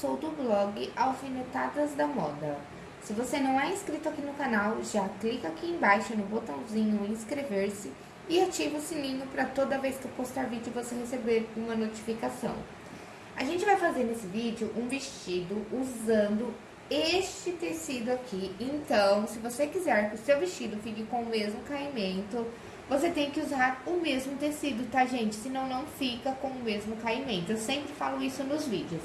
sou do blog Alfinetadas da Moda. Se você não é inscrito aqui no canal, já clica aqui embaixo no botãozinho inscrever-se e ativa o sininho para toda vez que eu postar vídeo você receber uma notificação. A gente vai fazer nesse vídeo um vestido usando este tecido aqui. Então, se você quiser que o seu vestido fique com o mesmo caimento, você tem que usar o mesmo tecido, tá, gente? Senão não fica com o mesmo caimento. Eu sempre falo isso nos vídeos.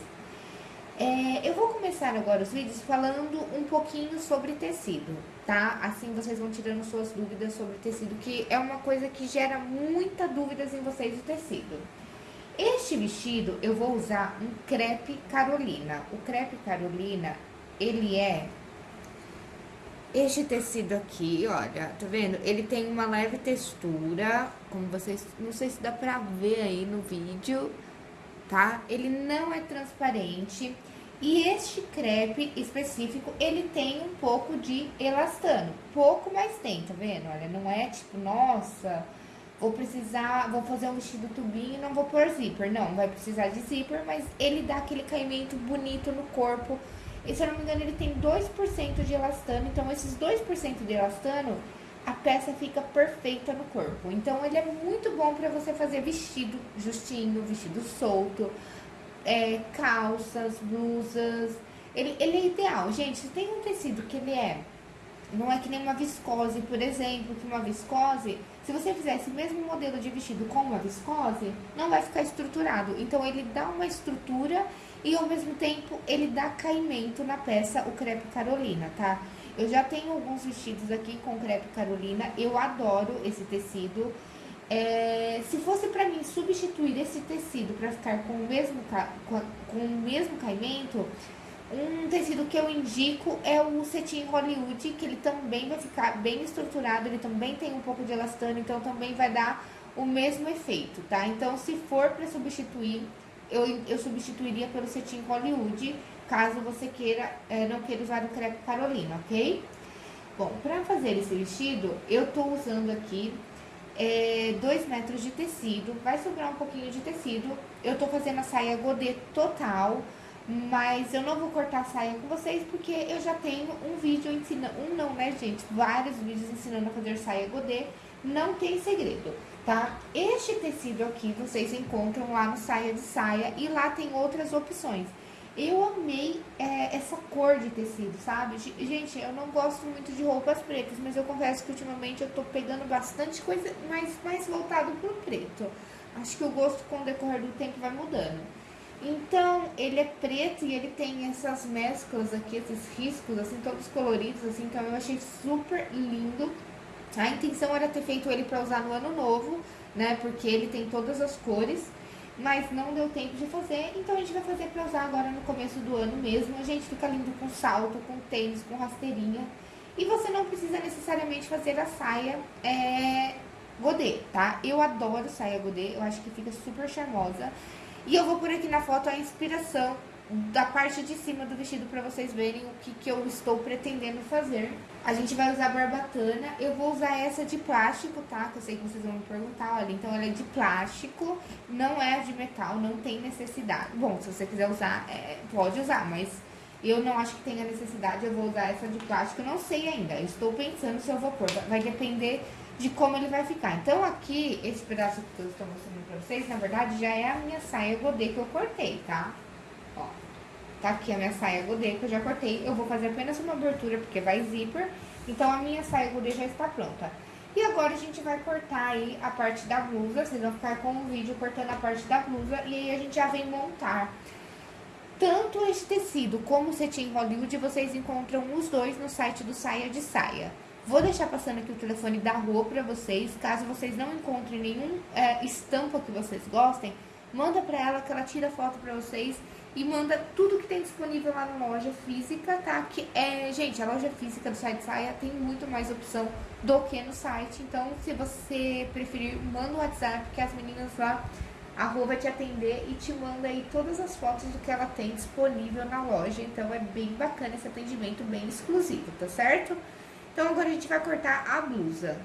É, eu vou começar agora os vídeos falando um pouquinho sobre tecido, tá? Assim vocês vão tirando suas dúvidas sobre tecido, que é uma coisa que gera muita dúvidas em vocês o tecido. Este vestido eu vou usar um crepe carolina. O crepe carolina, ele é este tecido aqui, olha, tá vendo? Ele tem uma leve textura, como vocês... Não sei se dá pra ver aí no vídeo, tá? Ele não é transparente. E este crepe específico, ele tem um pouco de elastano. Pouco, mas tem, tá vendo? Olha, não é tipo, nossa, vou precisar, vou fazer um vestido tubinho e não vou pôr zíper. Não, vai precisar de zíper, mas ele dá aquele caimento bonito no corpo e se eu não me engano, ele tem 2% de elastano. Então, esses 2% de elastano, a peça fica perfeita no corpo. Então, ele é muito bom para você fazer vestido justinho, vestido solto, é, calças, blusas. Ele, ele é ideal. Gente, se tem um tecido que ele é... Não é que nem uma viscose, por exemplo, que uma viscose... Se você fizer esse mesmo modelo de vestido com uma viscose, não vai ficar estruturado. Então, ele dá uma estrutura e ao mesmo tempo ele dá caimento na peça, o crepe carolina, tá? Eu já tenho alguns vestidos aqui com crepe carolina, eu adoro esse tecido. É, se fosse pra mim substituir esse tecido pra ficar com o mesmo, com, o mesmo caimento, um tecido que eu indico é o cetim Hollywood, que ele também vai ficar bem estruturado, ele também tem um pouco de elastano, então também vai dar o mesmo efeito, tá? Então, se for pra substituir eu, eu substituiria pelo cetim Hollywood, caso você queira, é, não queira usar o crepe Carolina, ok? Bom, pra fazer esse vestido, eu tô usando aqui 2 é, metros de tecido, vai sobrar um pouquinho de tecido. Eu tô fazendo a saia godê total, mas eu não vou cortar a saia com vocês, porque eu já tenho um vídeo ensinando, um não, né, gente? Vários vídeos ensinando a fazer saia godê, não tem segredo tá? Este tecido aqui vocês encontram lá no Saia de Saia e lá tem outras opções. Eu amei é, essa cor de tecido, sabe? Gente, eu não gosto muito de roupas pretas, mas eu confesso que ultimamente eu tô pegando bastante coisa mais, mais voltado pro preto. Acho que o gosto com o decorrer do tempo vai mudando. Então, ele é preto e ele tem essas mesclas aqui, esses riscos, assim, todos coloridos, assim, então eu achei super lindo. A intenção era ter feito ele para usar no ano novo, né? Porque ele tem todas as cores, mas não deu tempo de fazer. Então a gente vai fazer para usar agora no começo do ano mesmo. A gente fica lindo com salto, com tênis, com rasteirinha. E você não precisa necessariamente fazer a saia é, godê, tá? Eu adoro saia godê, eu acho que fica super charmosa. E eu vou por aqui na foto a inspiração da parte de cima do vestido para vocês verem o que, que eu estou pretendendo fazer. A gente vai usar barbatana, eu vou usar essa de plástico, tá? Que eu sei que vocês vão me perguntar, olha, então ela é de plástico, não é de metal, não tem necessidade. Bom, se você quiser usar, é, pode usar, mas eu não acho que tenha necessidade, eu vou usar essa de plástico, não sei ainda, estou pensando se eu vou pôr, vai depender de como ele vai ficar. Então aqui, esse pedaço que eu estou mostrando pra vocês, na verdade, já é a minha saia godê que eu cortei, tá? Tá aqui a minha saia godê que eu já cortei. Eu vou fazer apenas uma abertura porque vai zíper. Então, a minha saia godê já está pronta. E agora a gente vai cortar aí a parte da blusa. Vocês vão ficar com o vídeo cortando a parte da blusa. E aí a gente já vem montar tanto este tecido como o cetim Hollywood. Vocês encontram os dois no site do Saia de Saia. Vou deixar passando aqui o telefone da rua pra vocês. Caso vocês não encontrem nenhum é, estampa que vocês gostem, manda pra ela que ela tira foto pra vocês e manda tudo que tem disponível lá na loja física, tá? Que é, gente, a loja física do site Saia tem muito mais opção do que no site. Então, se você preferir, manda o WhatsApp, que as meninas lá, a Rô vai te atender e te manda aí todas as fotos do que ela tem disponível na loja. Então, é bem bacana esse atendimento, bem exclusivo, tá certo? Então, agora a gente vai cortar a blusa.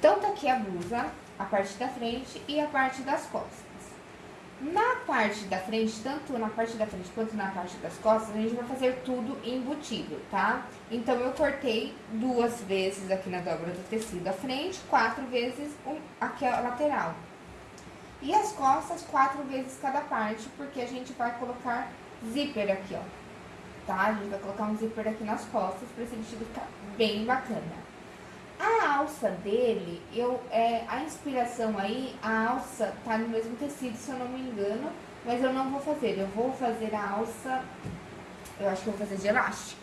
Tá aqui a blusa, a parte da frente e a parte das costas. Na parte da frente, tanto na parte da frente quanto na parte das costas, a gente vai fazer tudo embutido, tá? Então, eu cortei duas vezes aqui na dobra do tecido a frente, quatro vezes aqui a lateral. E as costas, quatro vezes cada parte, porque a gente vai colocar zíper aqui, ó. Tá? A gente vai colocar um zíper aqui nas costas pra esse vestido ficar bem bacana. A alça dele, eu, é, a inspiração aí, a alça tá no mesmo tecido, se eu não me engano, mas eu não vou fazer. Eu vou fazer a alça, eu acho que eu vou fazer de elástico.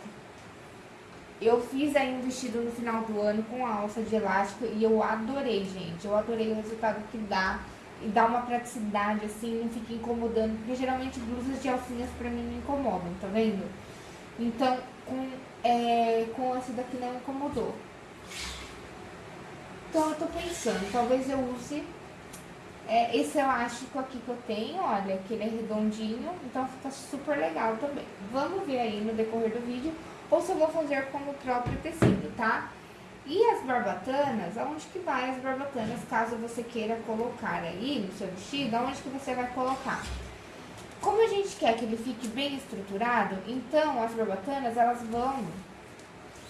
Eu fiz aí um vestido no final do ano com a alça de elástico e eu adorei, gente. Eu adorei o resultado que dá e dá uma praticidade, assim, não fica incomodando, porque geralmente blusas de alcinhas pra mim me incomodam, tá vendo? Então, com, é, com esse daqui não incomodou. Então eu tô pensando, talvez eu use é, esse elástico aqui que eu tenho, olha, que ele é redondinho, então fica super legal também. Vamos ver aí no decorrer do vídeo, ou se eu vou fazer com o próprio tecido, tá? E as barbatanas, aonde que vai as barbatanas, caso você queira colocar aí no seu vestido, aonde que você vai colocar? Como a gente quer que ele fique bem estruturado, então as barbatanas, elas vão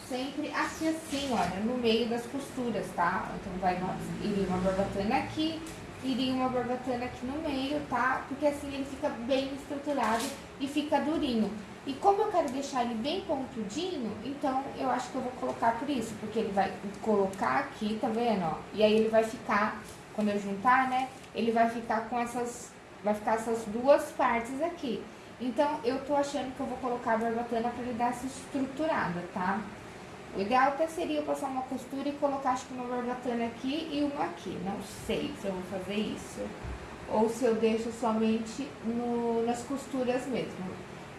sempre aqui assim, olha, no meio das costuras, tá? Então, vai iria uma barbatana aqui, iria uma barbatana aqui no meio, tá? Porque assim ele fica bem estruturado e fica durinho. E como eu quero deixar ele bem pontudinho, então eu acho que eu vou colocar por isso, porque ele vai colocar aqui, tá vendo, ó? E aí ele vai ficar, quando eu juntar, né, ele vai ficar com essas, vai ficar essas duas partes aqui. Então, eu tô achando que eu vou colocar a barbatana pra ele dar essa estruturada, tá? O ideal até seria eu passar uma costura e colocar acho que uma barbatana aqui e uma aqui. Não sei se eu vou fazer isso. Ou se eu deixo somente no, nas costuras mesmo.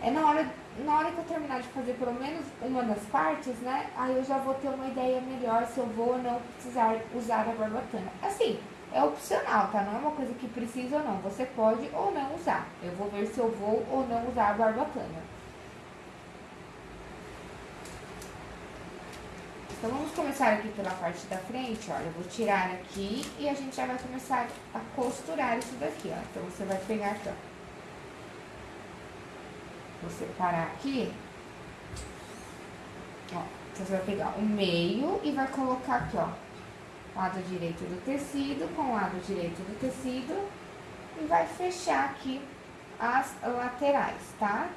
É na hora, na hora que eu terminar de fazer pelo menos uma das partes, né? Aí eu já vou ter uma ideia melhor se eu vou ou não precisar usar a barbatana. Assim, é opcional, tá? Não é uma coisa que precisa ou não. Você pode ou não usar. Eu vou ver se eu vou ou não usar a barbatana. Então, vamos começar aqui pela parte da frente, olha, eu vou tirar aqui e a gente já vai começar a costurar isso daqui, ó. Então, você vai pegar aqui, ó. Vou separar aqui. Ó, então você vai pegar o meio e vai colocar aqui, ó. Lado direito do tecido com lado direito do tecido. E vai fechar aqui as laterais, tá?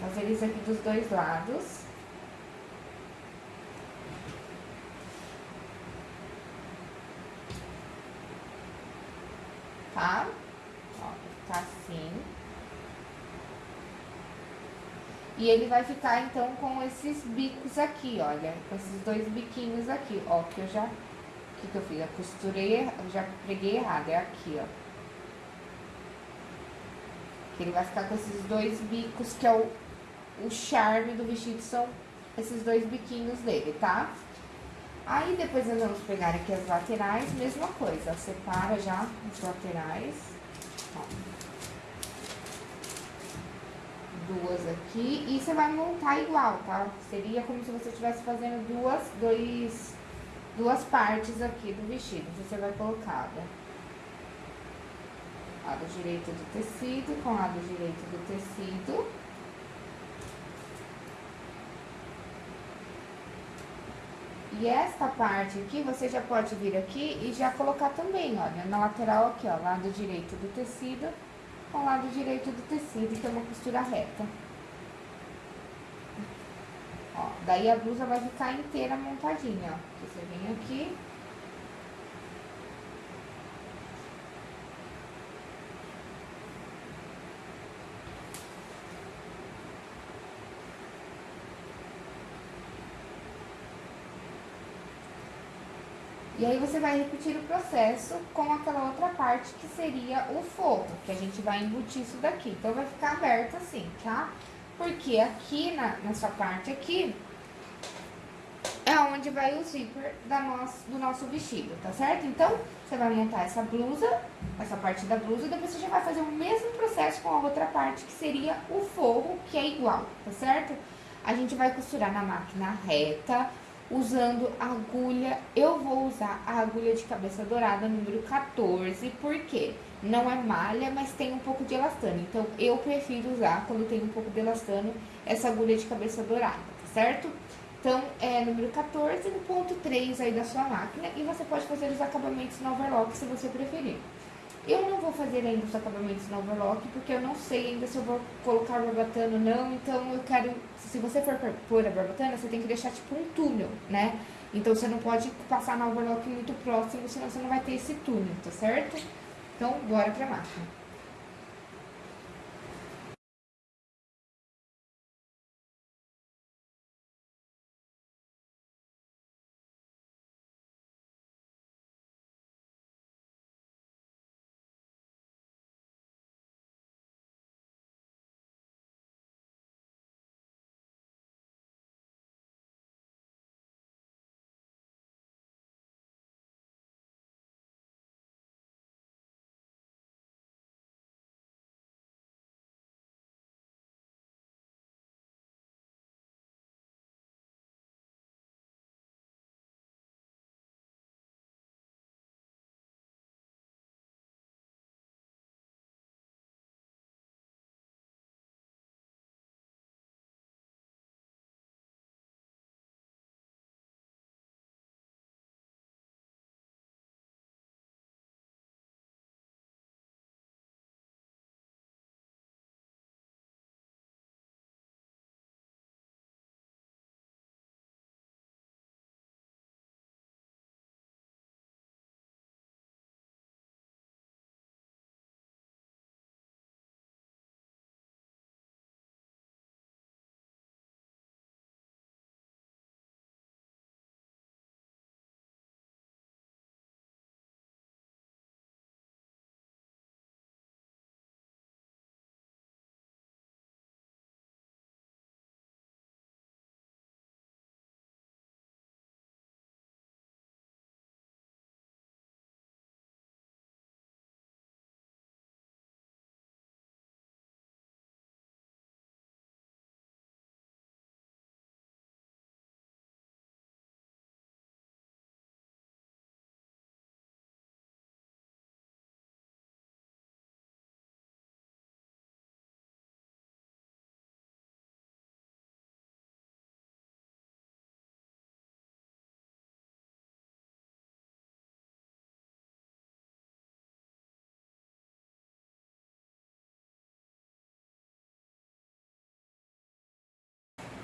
Fazer isso aqui dos dois lados. Tá? Ó, tá assim. E ele vai ficar, então, com esses bicos aqui, olha. Com esses dois biquinhos aqui, ó. Que eu já... O que, que eu fiz? Eu costurei, eu já preguei errado. É aqui, ó. Ele vai ficar com esses dois bicos, que é o o charme do vestido são esses dois biquinhos dele, tá? Aí depois nós vamos pegar aqui as laterais, mesma coisa, separa já os laterais, ó. Duas aqui, e você vai montar igual, tá? Seria como se você estivesse fazendo duas, dois, duas partes aqui do vestido, você vai colocar, né? Lado direito do tecido com lado direito do tecido. E esta parte aqui, você já pode vir aqui e já colocar também, olha, na lateral aqui, ó, lado direito do tecido com lado direito do tecido, que é uma costura reta. Ó, daí a blusa vai ficar inteira montadinha, ó. Você vem aqui, E aí você vai repetir o processo com aquela outra parte que seria o forro, que a gente vai embutir isso daqui. Então, vai ficar aberto assim, tá? Porque aqui, na, nessa parte aqui, é onde vai o zíper da nosso, do nosso vestido, tá certo? Então, você vai montar essa blusa, essa parte da blusa, e depois você já vai fazer o mesmo processo com a outra parte, que seria o forro, que é igual, tá certo? A gente vai costurar na máquina reta, usando agulha. Eu vou usar a agulha de cabeça dourada número 14, porque não é malha, mas tem um pouco de elastano. Então, eu prefiro usar, quando tem um pouco de elastano, essa agulha de cabeça dourada, tá certo? Então, é número 14 no ponto 3 aí da sua máquina. E você pode fazer os acabamentos no overlock, se você preferir. Eu não vou fazer ainda os acabamentos no overlock, porque eu não sei ainda se eu vou colocar barbatana ou não. Então, eu quero... Se você for pôr a barbatana, você tem que deixar tipo um túnel, né? Então, você não pode passar no overlock muito próximo, senão você não vai ter esse túnel, tá certo? Então, bora pra máquina.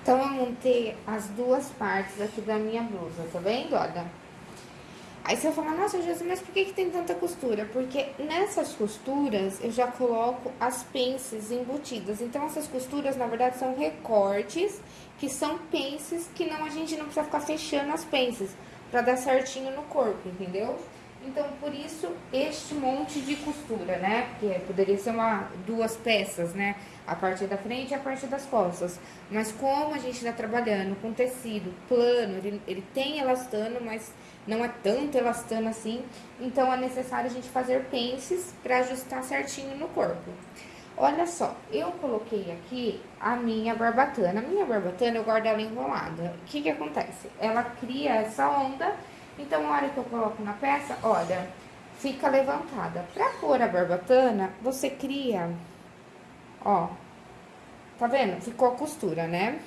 Então, eu montei as duas partes aqui da minha blusa, tá vendo? Olha. Aí você vai falar, nossa, Jesus, mas por que, que tem tanta costura? Porque nessas costuras eu já coloco as pences embutidas. Então, essas costuras, na verdade, são recortes, que são pences que não a gente não precisa ficar fechando as pences, pra dar certinho no corpo, entendeu? Então, por isso, este monte de costura, né? Porque poderia ser uma, duas peças, né? A parte da frente e a parte das costas. Mas como a gente está trabalhando com tecido plano, ele, ele tem elastano, mas não é tanto elastano assim. Então, é necessário a gente fazer pences para ajustar certinho no corpo. Olha só, eu coloquei aqui a minha barbatana. A minha barbatana, eu guardo ela enrolada. O que que acontece? Ela cria essa onda então, a hora que eu coloco na peça, olha, fica levantada. Pra pôr a barbatana, você cria, ó, tá vendo? Ficou a costura, né?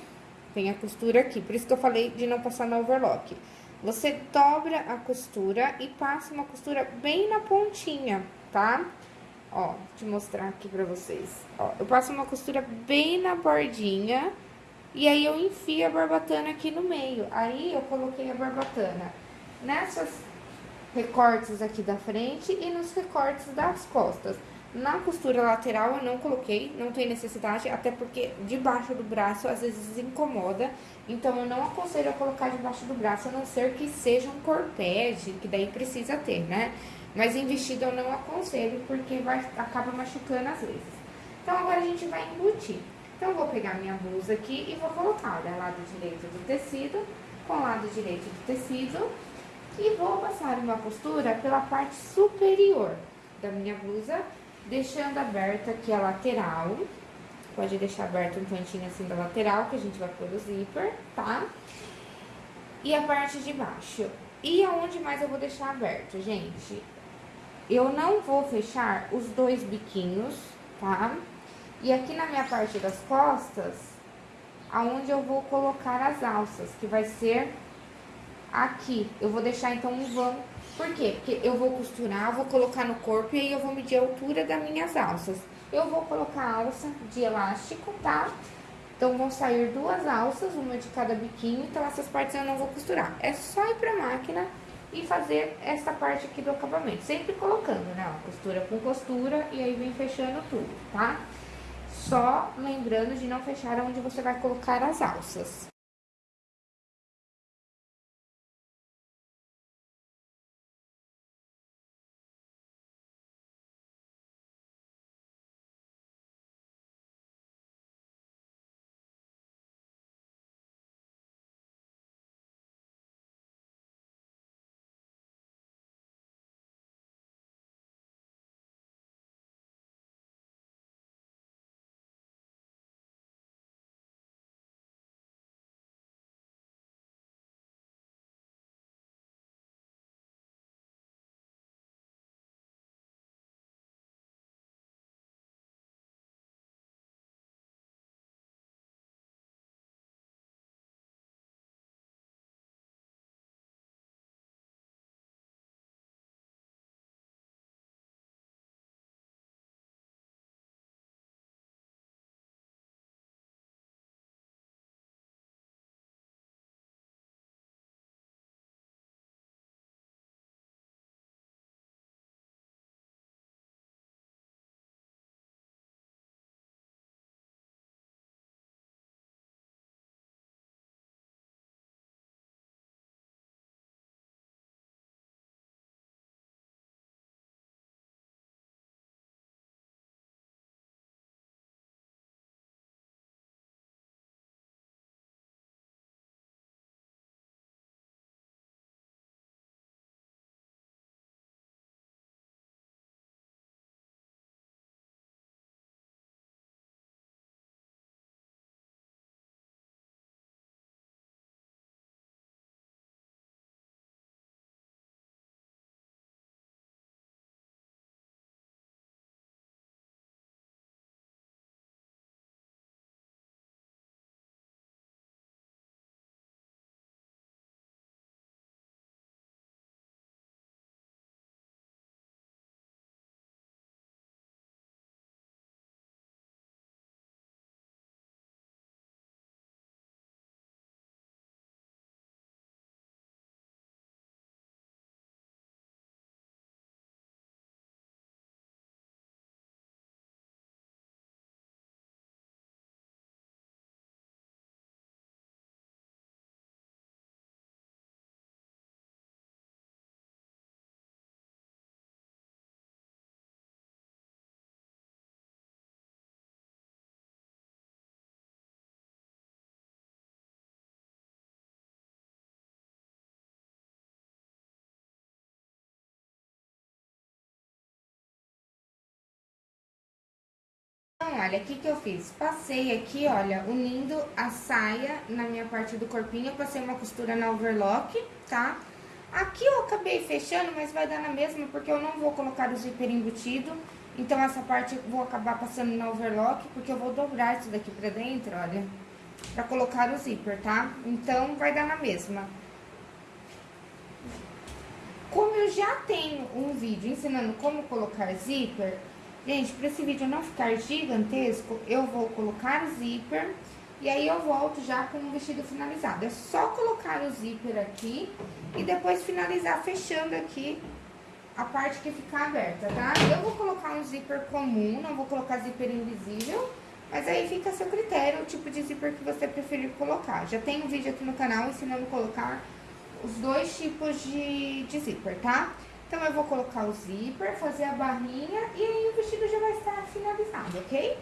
Tem a costura aqui, por isso que eu falei de não passar na overlock. Você dobra a costura e passa uma costura bem na pontinha, tá? Ó, te mostrar aqui pra vocês. Ó, eu passo uma costura bem na bordinha e aí eu enfio a barbatana aqui no meio. Aí, eu coloquei a barbatana nessas recortes aqui da frente e nos recortes das costas. Na costura lateral eu não coloquei, não tem necessidade, até porque debaixo do braço às vezes incomoda, então eu não aconselho a colocar debaixo do braço, a não ser que seja um corpete, que daí precisa ter, né? Mas em vestido eu não aconselho, porque vai, acaba machucando às vezes. Então agora a gente vai embutir. Então eu vou pegar minha blusa aqui e vou colocar, olha, lado direito do tecido com lado direito do tecido e vou passar uma costura pela parte superior da minha blusa, deixando aberta aqui a lateral pode deixar aberto um cantinho assim da lateral, que a gente vai pôr o zíper, tá? E a parte de baixo. E aonde mais eu vou deixar aberto, gente? Eu não vou fechar os dois biquinhos, tá? E aqui na minha parte das costas, aonde eu vou colocar as alças, que vai ser aqui. Eu vou deixar então um vão. Por quê? Porque eu vou costurar, vou colocar no corpo e aí eu vou medir a altura das minhas alças. Eu vou colocar alça de elástico, tá? Então, vão sair duas alças, uma de cada biquinho, então essas partes eu não vou costurar. É só ir pra máquina e fazer essa parte aqui do acabamento. Sempre colocando, né, costura com costura e aí vem fechando tudo, tá? Só lembrando de não fechar onde você vai colocar as alças. Olha, o que eu fiz? Passei aqui, olha, unindo a saia na minha parte do corpinho, passei uma costura na overlock, tá? Aqui eu acabei fechando, mas vai dar na mesma, porque eu não vou colocar o zíper embutido. Então, essa parte eu vou acabar passando na overlock, porque eu vou dobrar isso daqui pra dentro, olha, pra colocar o zíper, tá? Então, vai dar na mesma. Como eu já tenho um vídeo ensinando como colocar zíper, Gente, para esse vídeo não ficar gigantesco, eu vou colocar o zíper e aí eu volto já com o vestido finalizado. É só colocar o zíper aqui e depois finalizar fechando aqui a parte que ficar aberta, tá? Eu vou colocar um zíper comum, não vou colocar zíper invisível, mas aí fica a seu critério o tipo de zíper que você preferir colocar. Já tem um vídeo aqui no canal ensinando a colocar os dois tipos de, de zíper, tá? Então, eu vou colocar o zíper, fazer a barrinha e aí o vestido já vai estar finalizado, ok?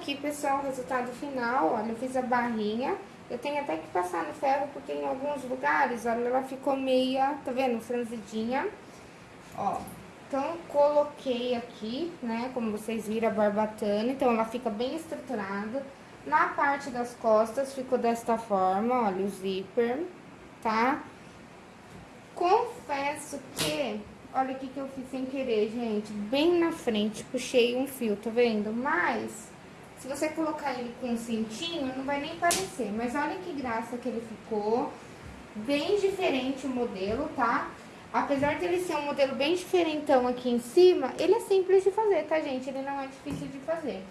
Aqui, pessoal, o resultado final. Olha, eu fiz a barrinha. Eu tenho até que passar no ferro, porque em alguns lugares, olha, ela ficou meia, tá vendo? Franzidinha. Ó, então, coloquei aqui, né, como vocês viram, a barbatana. Então, ela fica bem estruturada. Na parte das costas, ficou desta forma, olha, o zíper, tá? Confesso que Olha o que, eu fiz sem querer, gente. Bem na frente, puxei um fio, tá vendo? Mas, se você colocar ele com um cintinho, não vai nem parecer. Mas olha que graça que ele ficou. Bem diferente o modelo, tá? Apesar de ele ser um modelo bem diferentão aqui em cima, ele é simples de fazer, tá, gente? Ele não é difícil de fazer.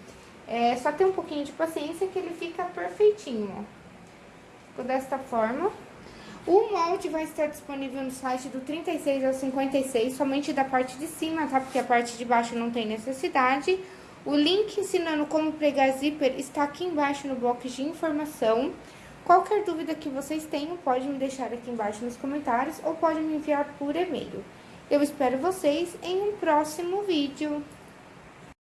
É só ter um pouquinho de paciência que ele fica perfeitinho, ó. Ficou desta forma. O molde vai estar disponível no site do 36 ao 56, somente da parte de cima, tá? Porque a parte de baixo não tem necessidade. O link ensinando como pregar zíper está aqui embaixo no box de informação. Qualquer dúvida que vocês tenham, pode me deixar aqui embaixo nos comentários ou pode me enviar por e-mail. Eu espero vocês em um próximo vídeo.